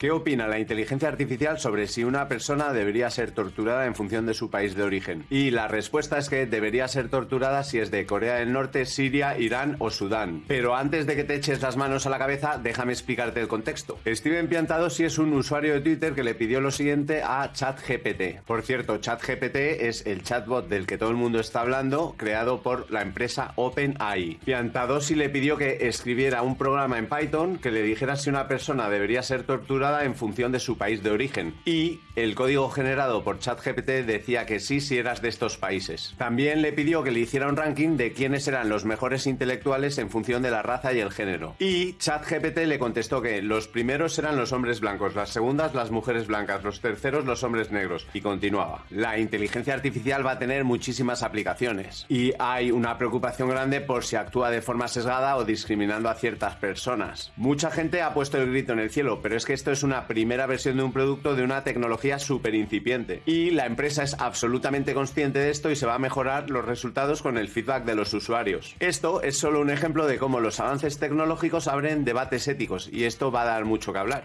¿Qué opina la inteligencia artificial sobre si una persona debería ser torturada en función de su país de origen? Y la respuesta es que debería ser torturada si es de Corea del Norte, Siria, Irán o Sudán. Pero antes de que te eches las manos a la cabeza, déjame explicarte el contexto. Steven sí es un usuario de Twitter que le pidió lo siguiente a ChatGPT. Por cierto, ChatGPT es el chatbot del que todo el mundo está hablando, creado por la empresa OpenAI. Piantadosi le pidió que escribiera un programa en Python que le dijera si una persona debería ser torturada en función de su país de origen. Y el código generado por ChatGPT decía que sí si eras de estos países. También le pidió que le hiciera un ranking de quiénes eran los mejores intelectuales en función de la raza y el género. Y ChatGPT le contestó que los primeros eran los hombres blancos, las segundas las mujeres blancas, los terceros los hombres negros. Y continuaba. La inteligencia artificial va a tener muchísimas aplicaciones. Y hay una preocupación grande por si actúa de forma sesgada o discriminando a ciertas personas. Mucha gente ha puesto el grito en el cielo, pero es que esto es una primera versión de un producto de una tecnología súper incipiente. Y la empresa es absolutamente consciente de esto y se va a mejorar los resultados con el feedback de los usuarios. Esto es solo un ejemplo de cómo los avances tecnológicos abren debates éticos y esto va a dar mucho que hablar.